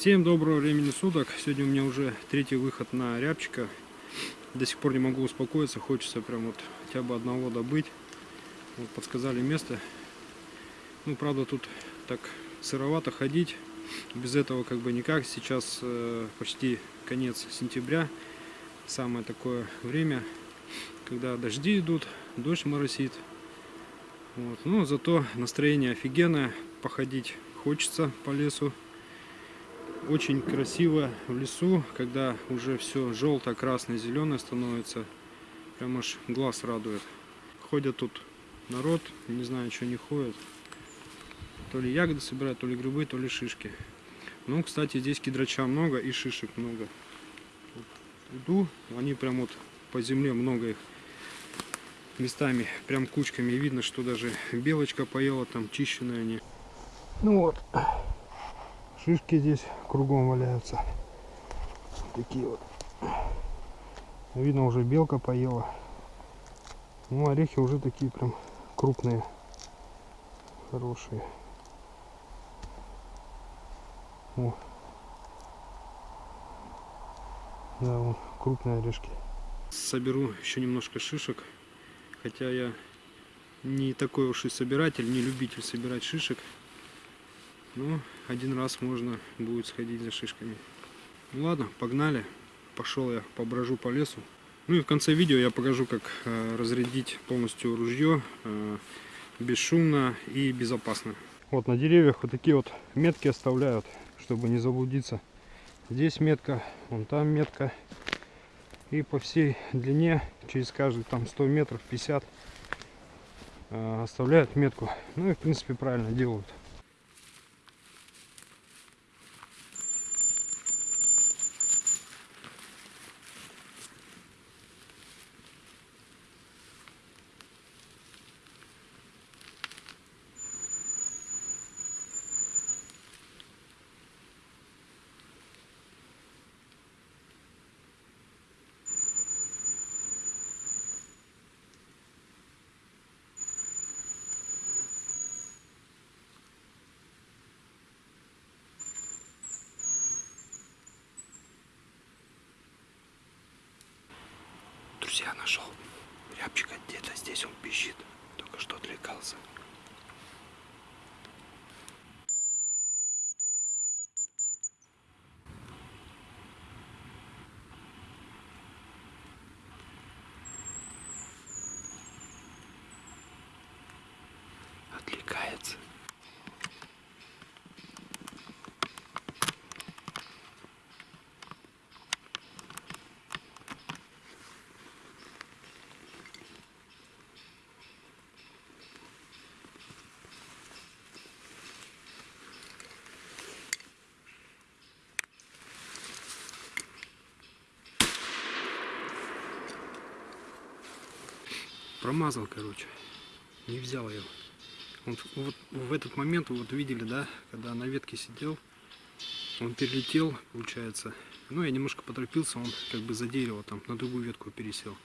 Всем доброго времени суток. Сегодня у меня уже третий выход на рябчика. До сих пор не могу успокоиться. Хочется прям вот хотя бы одного добыть. Вот подсказали место. Ну, правда, тут так сыровато ходить. Без этого как бы никак. Сейчас э, почти конец сентября. Самое такое время, когда дожди идут, дождь моросит. Вот. Но зато настроение офигенное. Походить хочется по лесу очень красиво в лесу, когда уже все желто, красное, зеленое становится. Прям аж глаз радует. Ходят тут народ, не знаю, что не ходят. То ли ягоды собирают, то ли грибы, то ли шишки. Ну, кстати, здесь кедрача много и шишек много. Иду, они прям вот по земле много их местами, прям кучками. Видно, что даже белочка поела, там чищенные они. Ну вот, шишки здесь кругом валяются. Такие вот. Видно, уже белка поела. Ну, орехи уже такие прям крупные, хорошие. О. Да, вот крупные орешки. Соберу еще немножко шишек. Хотя я не такой уж и собиратель, не любитель собирать шишек. Ну, один раз можно будет сходить за шишками. Ну ладно, погнали. Пошел я поброжу по лесу. Ну и в конце видео я покажу, как э, разрядить полностью ружье э, бесшумно и безопасно. Вот на деревьях вот такие вот метки оставляют, чтобы не заблудиться. Здесь метка, вон там метка. И по всей длине, через каждый там 100 метров, 50, э, оставляют метку. Ну и в принципе правильно делают. Друзья, нашел рябчика где-то здесь он пищит. Только что отвлекался. Отвлекается. Промазал, короче. Не взял его. Он, вот в этот момент, вот видели, да, когда на ветке сидел, он перелетел, получается. Ну, я немножко поторопился, он как бы за дерево там на другую ветку пересел.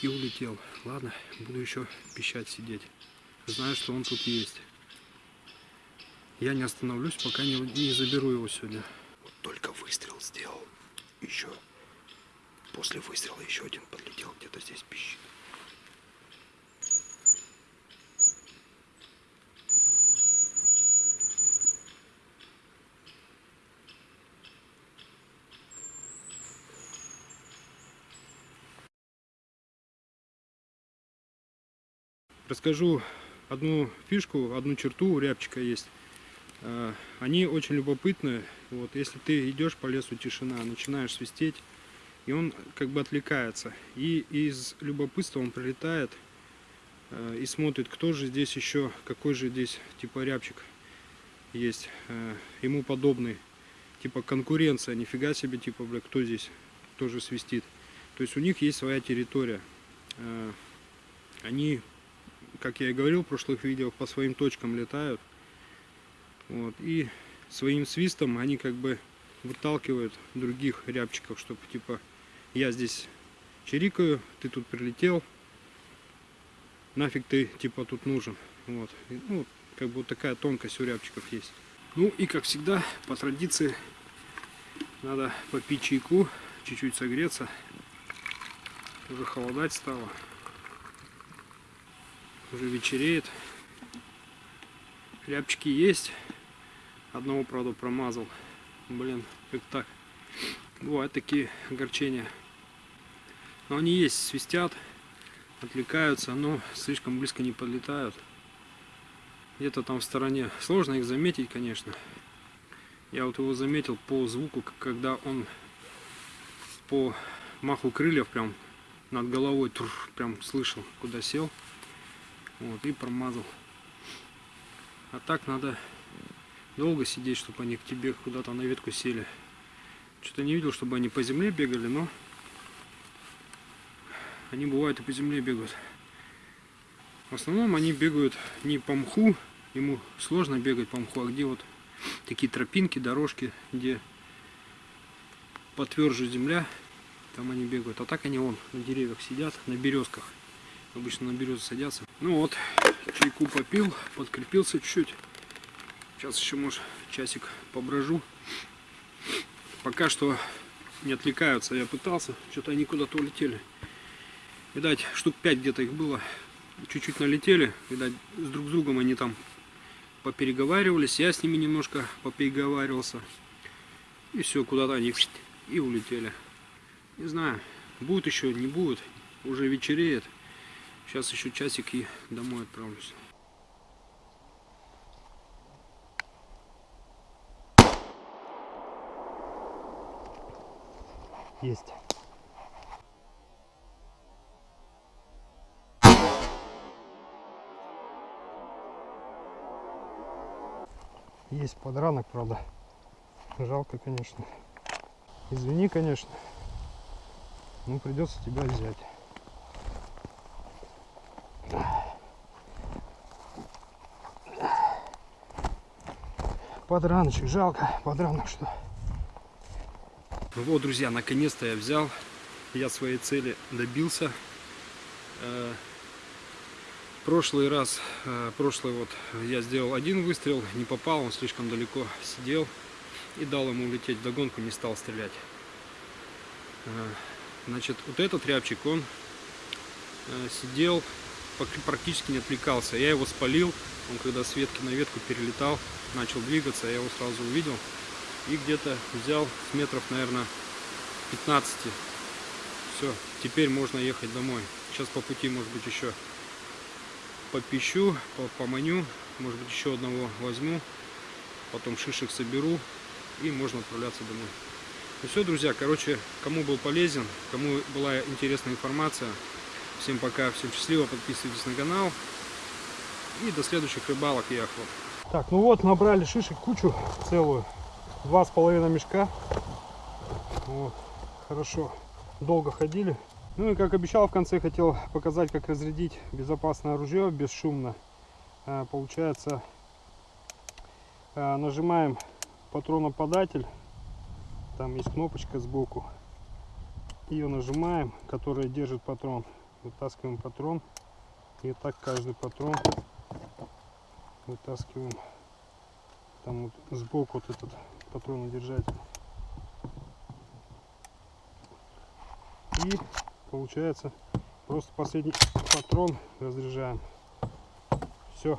И улетел. Ладно, буду еще пищать сидеть. Знаю, что он тут есть. Я не остановлюсь, пока не, не заберу его сегодня. Вот только выстрел сделал. Еще. После выстрела еще один подлетел, где-то здесь пищит. Расскажу одну фишку, одну черту у рябчика есть. А, они очень любопытные. Вот, если ты идешь по лесу, тишина, начинаешь свистеть, и он как бы отвлекается. И из любопытства он прилетает а, и смотрит, кто же здесь еще, какой же здесь типа рябчик есть, а, ему подобный. Типа конкуренция, нифига себе, типа, бля, кто здесь тоже свистит. То есть у них есть своя территория. Они как я и говорил в прошлых видео, по своим точкам летают. Вот, и своим свистом они как бы выталкивают других рябчиков, чтобы типа я здесь чирикаю, ты тут прилетел, нафиг ты типа тут нужен. Вот. И, ну, как бы вот такая тонкость у рябчиков есть. Ну и как всегда, по традиции, надо попить чайку, чуть-чуть согреться. Уже холодать стало. Уже вечереет. Рябчики есть. Одного, правда, промазал. Блин, как так? Бывают такие огорчения. Но они есть, свистят, отвлекаются, но слишком близко не подлетают. Где-то там в стороне. Сложно их заметить, конечно. Я вот его заметил по звуку, когда он по маху крыльев прям над головой тур, прям слышал, куда сел. Вот, и промазал. А так надо долго сидеть, чтобы они к тебе куда-то на ветку сели. Что-то не видел, чтобы они по земле бегали, но они бывают и по земле бегают. В основном они бегают не по мху, ему сложно бегать по мху, а где вот такие тропинки, дорожки, где потверже земля, там они бегают. А так они вон на деревьях сидят, на березках. Обычно на березы садятся. Ну вот, чайку попил, подкрепился чуть-чуть. Сейчас еще, может, часик поброжу. Пока что не отвлекаются. Я пытался, что-то они куда-то улетели. Видать, штук 5 где-то их было. Чуть-чуть налетели. Видать, с друг с другом они там попереговаривались. Я с ними немножко попереговаривался. И все, куда-то они и улетели. Не знаю, будет еще, не будет. Уже вечереет. Сейчас еще часик и домой отправлюсь. Есть. Есть подранок, правда. Жалко, конечно. Извини, конечно. Ну, придется тебя взять. Подраночек, жалко, подранок что. Ну вот, друзья, наконец-то я взял. Я своей цели добился. Э, Прошлый раз, э, прошлый вот, я сделал один выстрел, не попал, он слишком далеко сидел. И дал ему улететь в догонку, не стал стрелять. Э, Значит, вот этот рябчик, он сидел, практически не отвлекался. Я его спалил, он когда с ветки на ветку перелетал, начал двигаться, я его сразу увидел. И где-то взял с метров, наверное, 15. Все, теперь можно ехать домой. Сейчас по пути, может быть, еще попищу, по- поманю, может быть, еще одного возьму, потом шишек соберу и можно отправляться домой. Ну все, друзья, короче, кому был полезен, кому была интересная информация, всем пока, всем счастливо, подписывайтесь на канал и до следующих рыбалок и охот. Так, ну вот, набрали шишек кучу целую, два с половиной мешка, вот, хорошо, долго ходили. Ну и как обещал, в конце хотел показать, как разрядить безопасное ружье бесшумно. А, Получается, а, нажимаем патроноподатель, там есть кнопочка сбоку. Ее нажимаем, которая держит патрон. Вытаскиваем патрон. И так каждый патрон вытаскиваем. Там вот сбоку вот этот патронодержатель. И получается просто последний патрон разряжаем. Все,